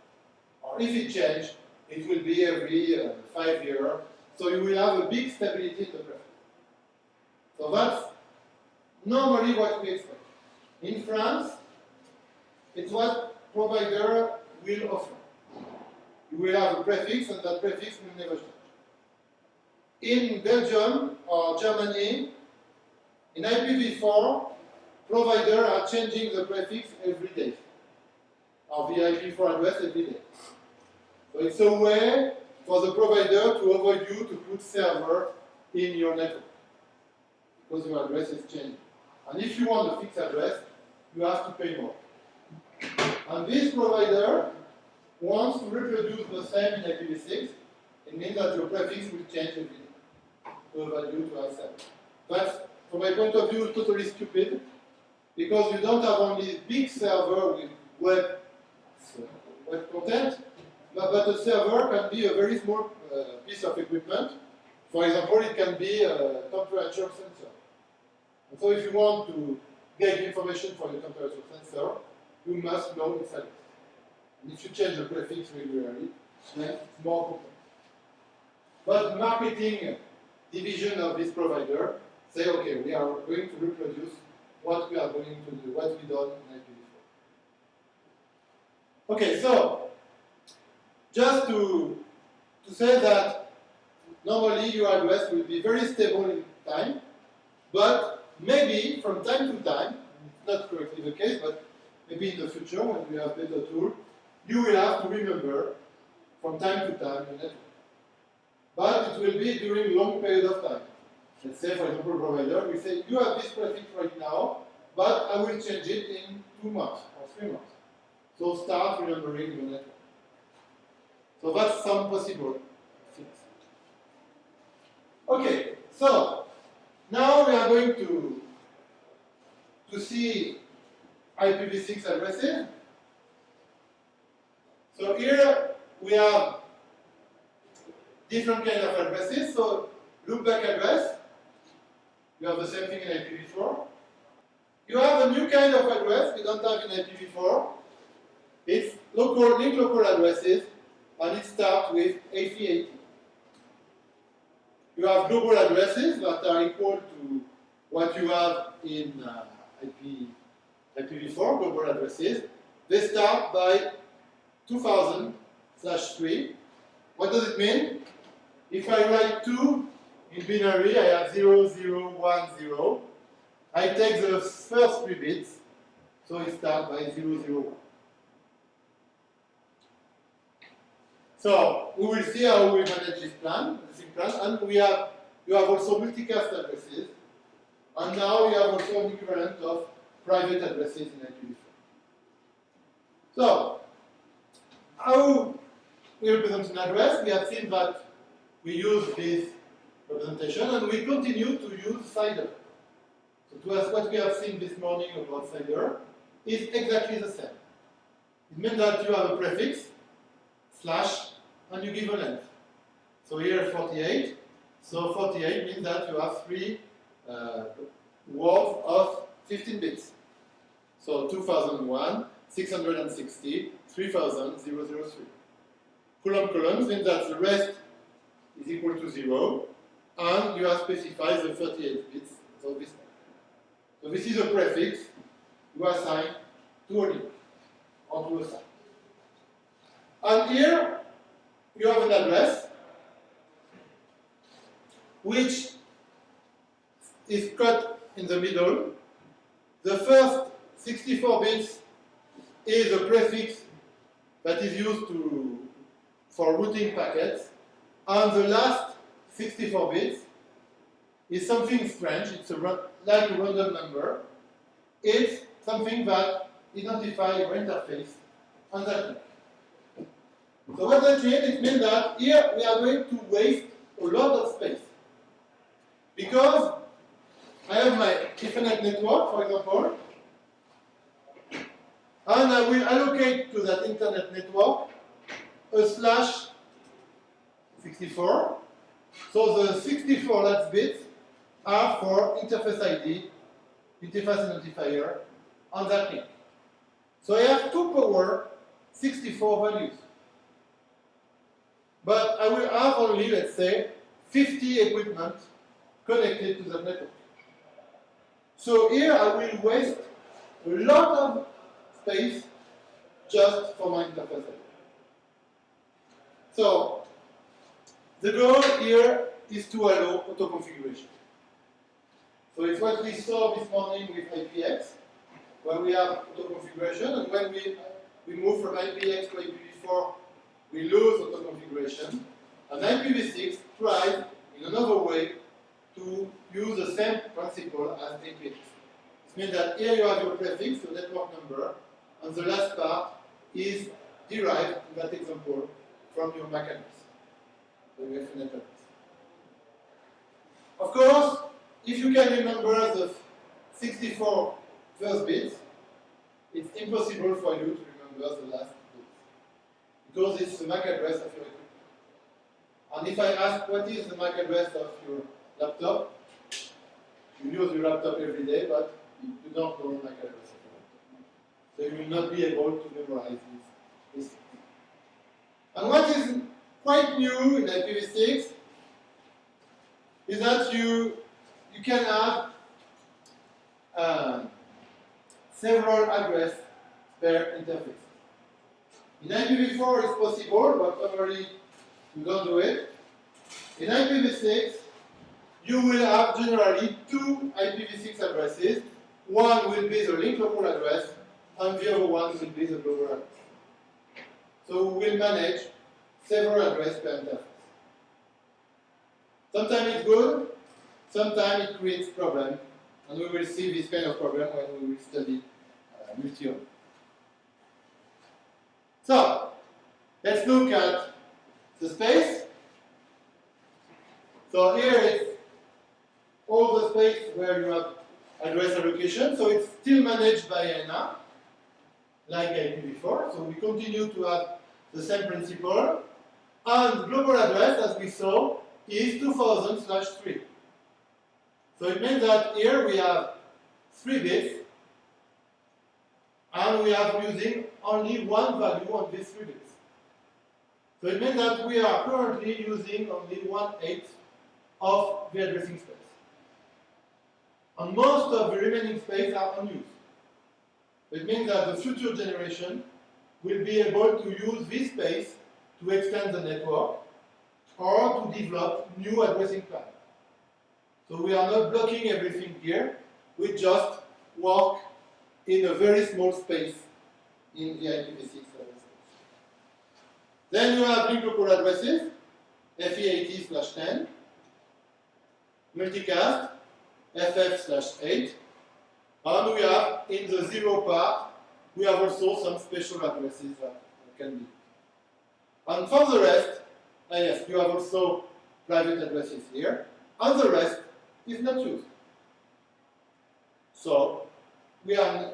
Speaker 1: Or if it changes, it will be every uh, five years. So you will have a big stability in the prefix. So that's normally what we expect. In France, it's what provider will offer. You will have a prefix, and that prefix will never change. In Belgium or Germany, in IPv4, providers are changing the prefix every day, or the IPv4 address every day. So it's a way for the provider to avoid you to put server in your network, because your address is changing. And if you want a fixed address, you have to pay more. And this provider wants to reproduce the same in IPv6. It means that your prefix will change every day value to accept. But from my point of view, totally stupid, because you don't have only big server with web, web content, but, but a server can be a very small uh, piece of equipment. For example, it can be a temperature sensor. And so if you want to get information for your temperature sensor, you must know its address. And if you change the prefix regularly, then it's more complex. But marketing division of this provider say, okay, we are going to reproduce what we are going to do, what we done in IPv4. Okay, so just to, to say that normally your address will be very stable in time, but maybe from time to time, not correctly the case, but maybe in the future when we have better tool, you will have to remember from time to time your network. But it will be during long period of time. Let's say, for example, provider, we say, you have this prefix right now, but I will change it in two months or three months. So start remembering your network. So that's some possible things. Okay, so now we are going to, to see IPv6 addresses. So here we have different kind of addresses. So loopback address, you have the same thing in IPv4. You have a new kind of address we don't have in IPv4. It's local link local addresses, and it starts with FE80. You have global addresses that are equal to what you have in uh, IP, IPv4, global addresses. They start by 2000 slash 3. What does it mean? If I write 2 in binary, I have 0, 0, 1, 0. I take the first three bits, so it starts by 0, 0, 1. So we will see how we manage this plan, this plan, and we have you have also multicast addresses, and now we have also an equivalent of private addresses in IPv4. So how we represent an address? We have seen that we use this representation, and we continue to use CIDR. So to us, what we have seen this morning about CIDR is exactly the same. It means that you have a prefix, slash, and you give a length. So here 48. So 48 means that you have three uh, words of 15 bits. So 2001, 660, 3000, 003. Column columns means that the rest is equal to 0, and you have specified the 38 bits of this. So this is a prefix you assign to a link or to a site. And here you have an address which is cut in the middle. The first 64 bits is a prefix that is used to, for routing packets, and the last 64 bits is something strange, it's a, like a random number. It's something that identifies your interface on that. So what it mean? It means that here we are going to waste a lot of space. Because I have my Ethernet network, for example, and I will allocate to that Ethernet network a slash 64. So the 64 last bits are for interface ID, interface identifier on that link. So I have two power 64 values. But I will have only, let's say, 50 equipment connected to the network. So here I will waste a lot of space just for my interface. So the goal here is to allow auto configuration. So it's what we saw this morning with IPX, where we have auto configuration, and when we we move from IPX to IPv4 we lose auto configuration. And IPv6 tries in another way to use the same principle as IPX. It means that here you have your prefix, your network number, and the last part is derived in that example from your MAC address. Of course, if you can remember the 64 first bits, it's impossible for you to remember the last bits. because it's the MAC address of your equipment. And if I ask what is the MAC address of your laptop, you use your laptop every day, but you don't know the MAC address you will not be able to memorize this. this. And what is quite new in IPv6 is that you, you can have um, several address per interface. In IPv4 it's possible, but normally you don't do it. In IPv6, you will have generally two IPv6 addresses. One will be the link local address, and the other one will be the global address. So we will manage several addresses per interface. Sometimes it's good, sometimes it creates problems, and we will see this kind of problem when we will study uh, multi-home. So, let's look at the space. So here is all the space where you have address allocation. So it's still managed by IANA, like IPv4. So we continue to have the same principle. And global address, as we saw, is 2000 slash 3. So it means that here we have 3 bits, and we are using only one value on these 3 bits. So it means that we are currently using only one-eighth of the addressing space. And most of the remaining space are unused. It means that the future generation will be able to use this space to extend the network or to develop new addressing plans. So we are not blocking everything here, we just work in a very small space in the IPv6 service. Then you have link local addresses, FE80 slash 10, multicast, FF slash 8, and we have in the zero part, we have also some special addresses that can be. And for the rest, uh, yes, you have also private addresses here, and the rest is not used. So we have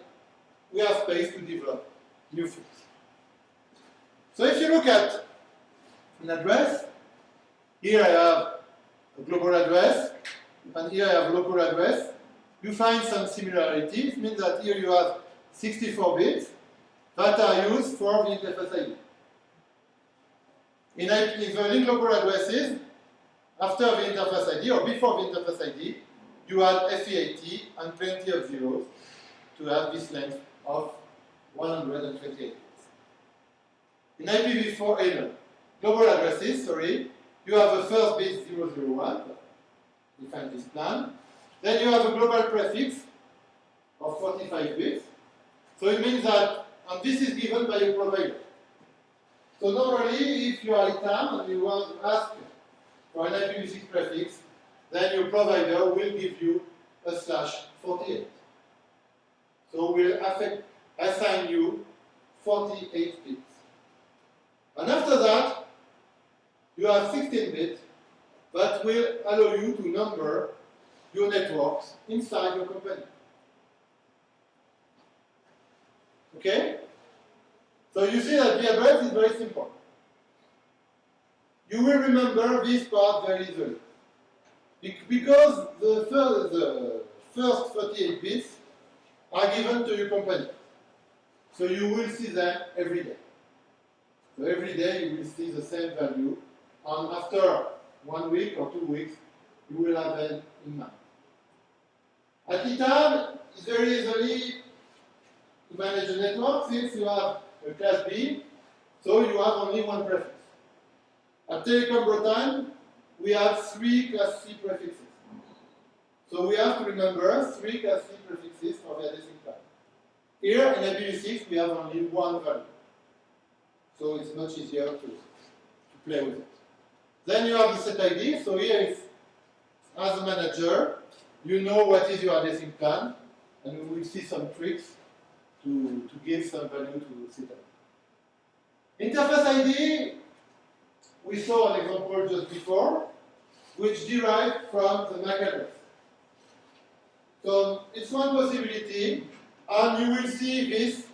Speaker 1: we have space to develop new things. So if you look at an address, here I have a global address, and here I have a local address. You find some similarities, means that here you have 64 bits that are used for the interface ID. In, in the link local addresses, after the interface ID or before the interface ID, you add FE80 and plenty of zeros to have this length of 128 bits. In IPv4 global addresses, sorry, you have the first bit 001, define this plan. Then you have a global prefix of 45 bits. So it means that, and this is given by your provider. So normally, if you are ITAM and you want to ask for an IPv6 prefix, then your provider will give you a slash 48. So we'll affect, assign you 48 bits. And after that, you have 16 bits that will allow you to number your networks inside your company. Okay? So you see that the address is very simple. You will remember this part very easily. Because the first, the first 38 bits are given to your company. So you will see them every day. So every day you will see the same value, and after one week or two weeks, you will have them in mind. At it's very easily to manage a network since you have a class B, so you have only one prefix. At Telecom Bretagne, we have three class C prefixes. So we have to remember three class C prefixes for the addressing. Here in IPv6 we have only one value. So it's much easier to, to play with it. Then you have the set ID. So here as a manager, you know what is your addressing plan, and we will see some tricks to, to give some value to ID. Interface ID, we saw an example just before, which derived from the MAC address. So it's one possibility, and you will see this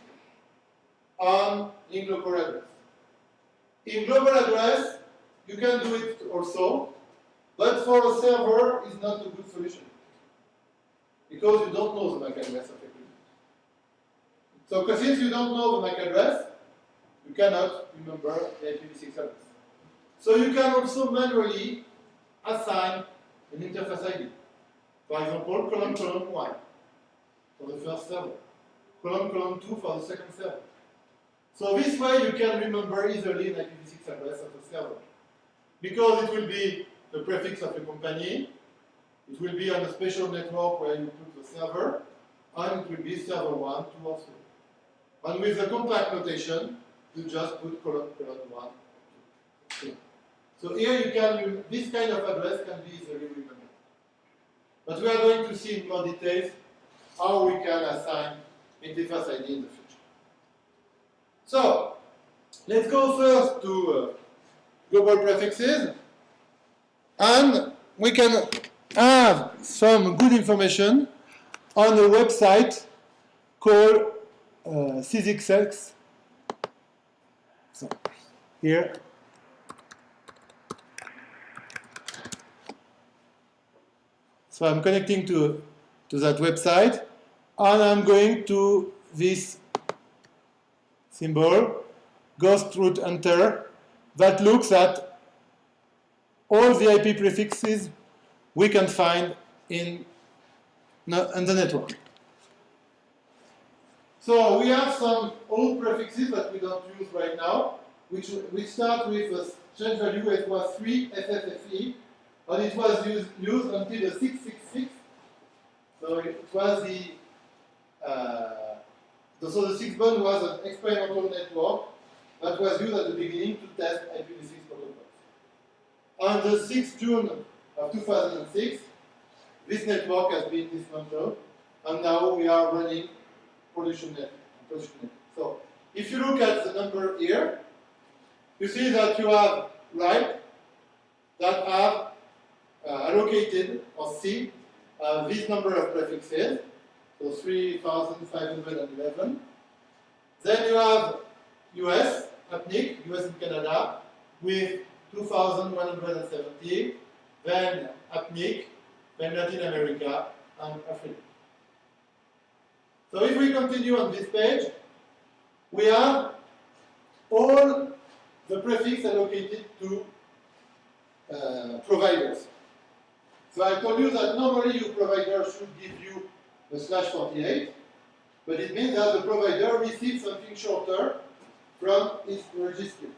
Speaker 1: on in local address. In global address, you can do it also, but for a server, it's not a good solution. Because you don't know the MAC address of equipment. So since you don't know the MAC address, you cannot remember the IPv6 address. So you can also manually assign an interface ID. For example, column column 1 for the first server, column column 2 for the second server. So this way you can remember easily an IPv6 address of a server. Because it will be the prefix of a company, it will be on a special network where you put the server, and it will be server 1, 2, or 3. And with the compact notation, you just put column, column 1, 2. So here you can, this kind of address can be easily remembered. But we are going to see in more details how we can assign interface ID in the future. So, let's go first to uh, global prefixes. And we can have some good information on a website called uh. So, here. So I'm connecting to, to that website and I'm going to this symbol, Ghost Route Hunter, that looks at all the IP prefixes we can find in, in the network. So we have some old prefixes that we don't use right now, which we start with a change value it was 3 FFFE, and it was used, used until the 666. So it was the, uh, the so the 6bone was an experimental network that was used at the beginning to test IPv6 protocols. On the 6th June of 2006, this network has been dismantled, and now we are running production network. So if you look at the number here, you see that you have RIPE that have uh, allocated or see uh, this number of prefixes, so 3,511. Then you have US, APNIC, US and Canada, with 2,170, then APNIC, then Latin America, and Africa. So if we continue on this page, we have all the prefix allocated to uh, providers. So I told you that normally your provider should give you a slash 48, but it means that the provider receives something shorter from its registry.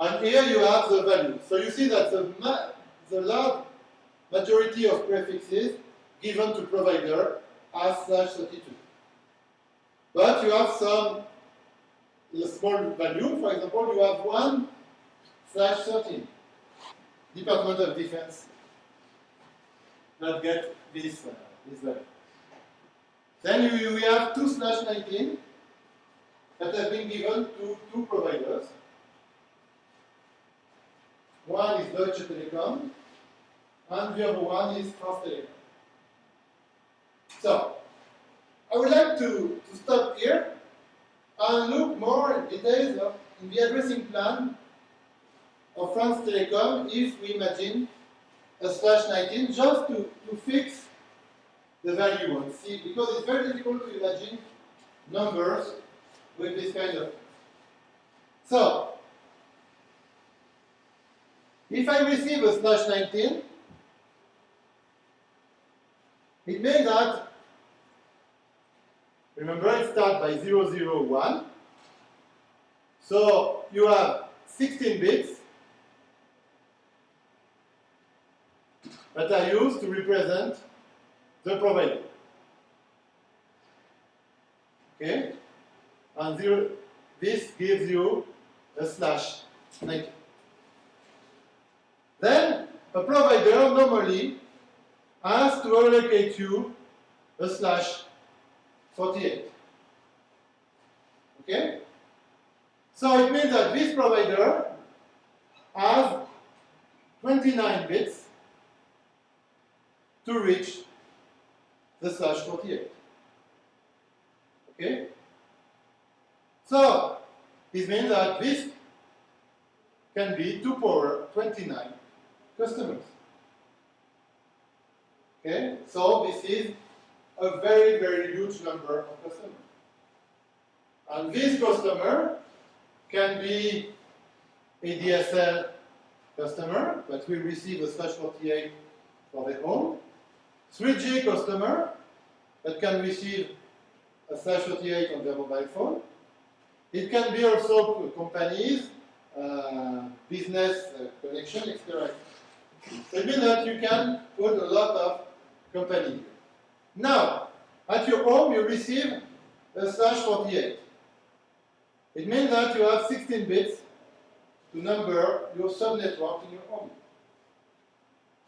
Speaker 1: And here you have the value. So you see that the, the large majority of prefixes given to provider are slash 32. But you have some small value, for example, you have 1 slash 13. Department of Defense not get this, uh, this value. Then you, you have 2 slash 19 that have been given to two providers. One is Deutsche Telekom, and the other one is Telecom. So, I would like to, to stop here and look more in details of, in the addressing plan of France Telecom if we imagine a slash 19 just to, to fix the value and see, because it's very difficult to imagine numbers with this kind of So, if I receive a slash 19, it means that, remember it starts by 001, so you have 16 bits that are used to represent the provider. Okay? And zero, this gives you a slash 90. Then, a provider normally has to allocate you a slash 48. Okay? So it means that this provider has 29 bits to reach the slash 48. Okay? So, this means that this can be 2 power 29 customers. Okay? So, this is a very, very huge number of customers. And this customer can be a DSL customer that will receive a slash 48 for the home, 3G customer that can receive a slash 48 on their mobile phone. It can be also companies, uh, business uh, connection, etc. So it means that you can put a lot of company. Now, at your home, you receive a slash 48. It means that you have 16 bits to number your subnetwork in your home.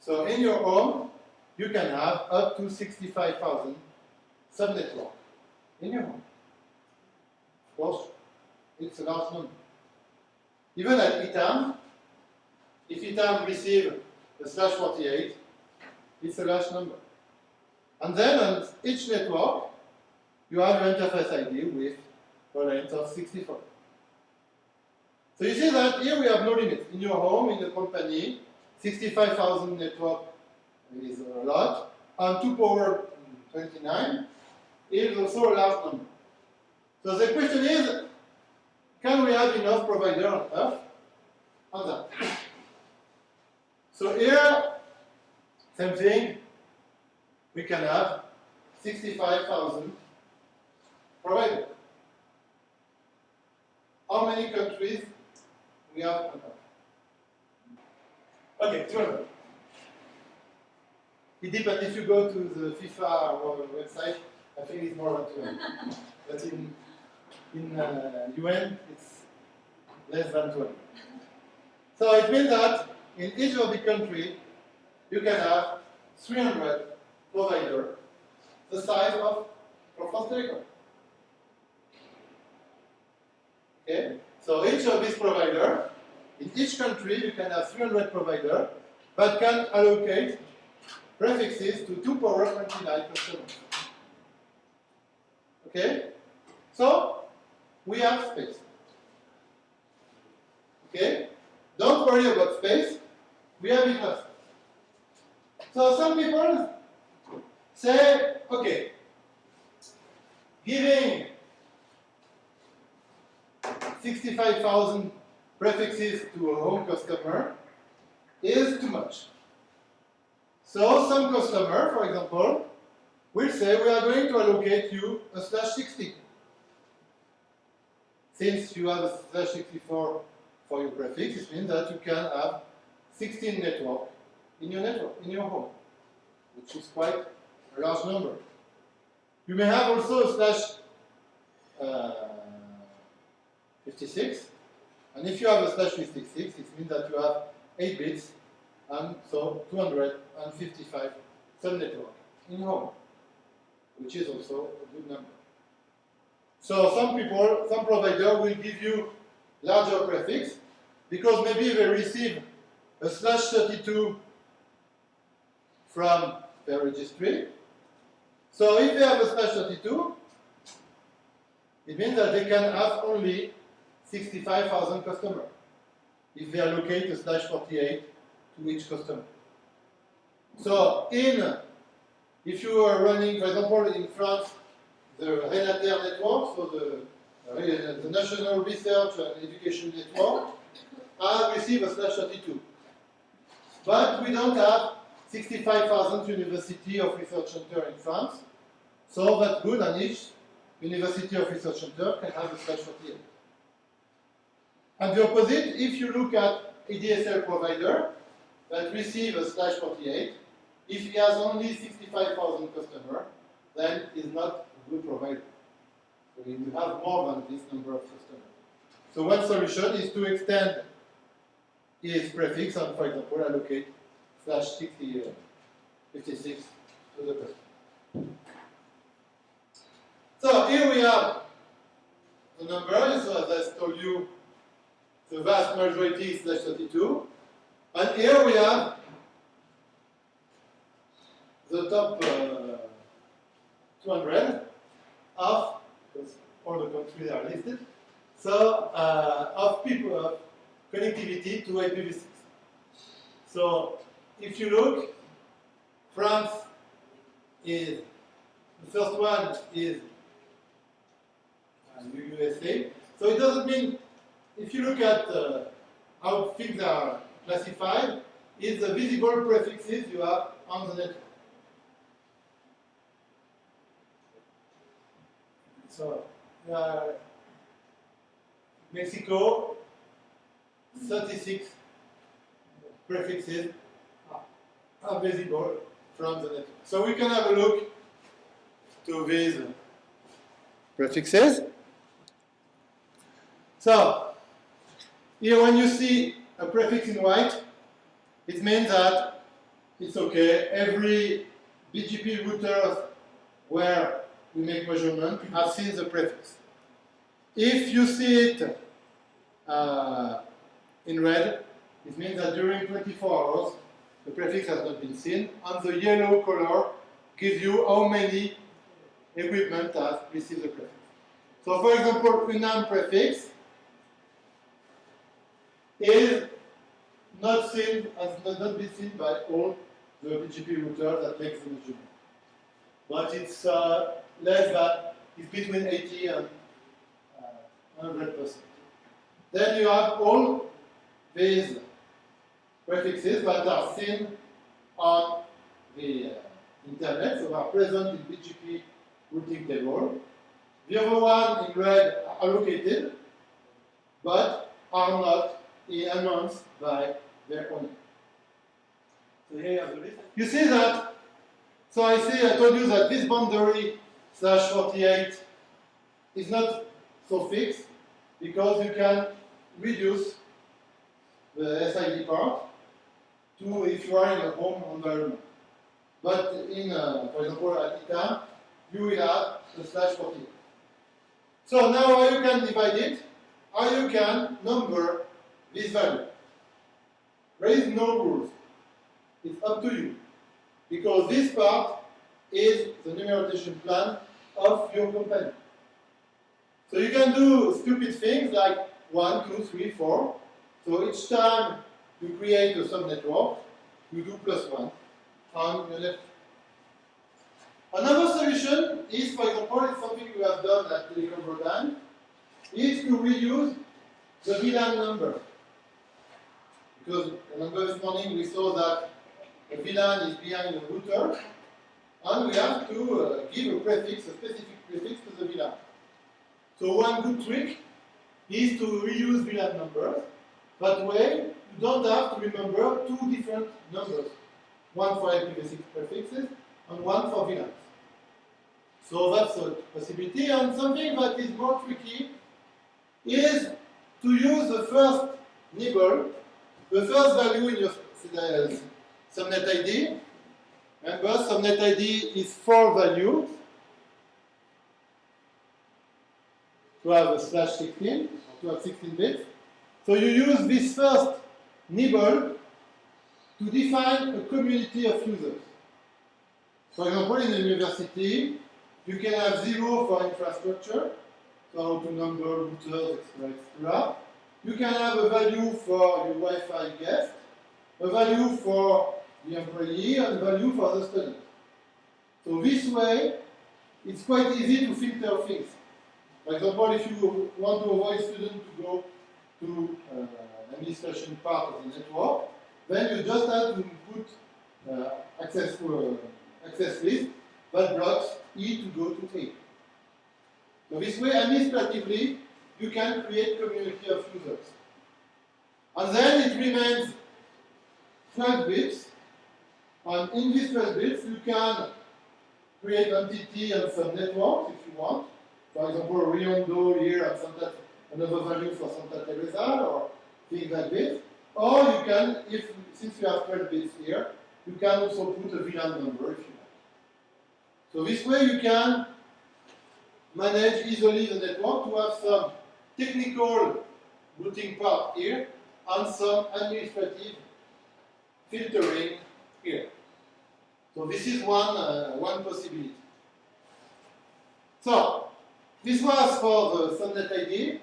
Speaker 1: So in your home, you can have up to 65,000 subnetwork in your home. Of course, it's a large number. Even at ITAM, if ITAM receive a slash 48, it's a large number. And then on each network, you have your interface ID with a length of 64. So you see that here we have no limit. In your home, in the company, 65,000 network is uh, a lot, and 2 power mm, 29 is also a large number. So the question is, can we have enough provider on Earth on that? So here, same thing, we can have 65,000 providers. How many countries we have on Earth? Okay, 200. It depends if you go to the FIFA website, I think it's more than 200. but in, in uh, UN, it's less than 200. So it means that in each of the country, you can have 300 provider the size of France Telecom. Okay? So each of these provider, in each country, you can have 300 provider, but can allocate prefixes to 2 power 29 customers. Okay? So, we have space. Okay? Don't worry about space. We have enough. So some people say, okay, giving 65,000 prefixes to a home customer is too much. So some customer, for example, will say we are going to allocate you a slash 60. Since you have a slash 64 for your prefix, it means that you can have 16 network in your network, in your home, which is quite large number. You may have also slash uh, 56, and if you have a slash 56, it means that you have 8 bits, and so 255 subnetwork in home, which is also a good number. So some people, some provider will give you larger prefix, because maybe they receive a slash 32 from their registry. So if they have a slash 32, it means that they can have only 65,000 customers if they allocate a slash 48 to each customer. So in, if you are running, for example, in France, the Renater network, so the, uh, the National Research and Education Network, I receive a slash 32. But we don't have 65,000 university of research center in France, so that good, and each university of research center can have a slash 48. And the opposite, if you look at a DSL provider that receive a slash 48, if he has only 65,000 customers, then he's not a good provider. So you have more than this number of customers. So one solution is to extend his prefix and, for example, allocate slash 60, uh, 56 to the person. So here we have the number, so as I told you, the vast majority is slash 32. And here we have the top uh, 200 of, all the countries are listed, so uh, of people, of connectivity to IPv6. So if you look, France is The first one is uh, USA. So it doesn't mean, if you look at uh, how things are classified, it's the visible prefixes you have on the network. So, uh, Mexico, 36 prefixes are visible from the network. So we can have a look to these prefixes. So, here when you see a prefix in white, it means that it's okay. Every BGP router where we make measurement have seen the prefix. If you see it uh, in red, it means that during 24 hours, the prefix has not been seen, and the yellow color gives you how many equipment has received the prefix. So for example, UNAM prefix is not seen, has not been seen by all the BGP routers that makes the measurement. But it's uh, less than, it's between 80 and uh, 100%. Then you have all these prefixes that are seen on the uh, internet, so are present in BGP routing table. The other one in red are allocated, but are not announced by their owner. So here you have the list. You see that, so I see, I told you that this boundary slash 48 is not so fixed because you can reduce the SID part to if you are in a home environment. But in, uh, for example, at ITAM, you will have the slash 48. So now how you can divide it, how you can number this value. There is no rules. It's up to you. Because this part is the numeration plan of your company. So you can do stupid things like 1, 2, 3, 4. So each time you create a subnetwork, you do plus 1 on your left. Another solution is, for example, it's something we have done at Telecom Bretagne, is to reuse the VLAN number. Because remember this morning we saw that the VLAN is behind the router, and we have to uh, give a prefix, a specific prefix to the VLAN. So one good trick is to reuse VLAN numbers. That way, you don't have to remember two different numbers. One for IPv6 prefixes and one for VLANs. So that's a possibility. And something that is more tricky is to use the first nibble, the first value in your subnet ID. Remember, subnet ID is four values. To have a slash 16, to have 16 bits. So you use this first nibble to define a community of users. For example, in a university, you can have zero for infrastructure, so to number routers, etc., etc. You can have a value for your Wi-Fi guest, a value for the employee, and a value for the student. So this way, it's quite easy to filter things. For example, if you want to avoid students to go to uh, administration part of the network, then you just have to put uh, access, uh, access list that blocks E to go to A. So this way, administratively, you can create community of users. And then it remains 12 bits, and in these 12 bits, you can create entity and some networks if you want. For example, Rio Hondo here and Santa, another value for Santa Teresa or things like this. Or you can, if since you have 12 bits here, you can also put a VLAN number if you want. So this way you can manage easily the network to have some technical routing part here and some administrative filtering here. So this is one, uh, one possibility. So, this was for the subnet ID.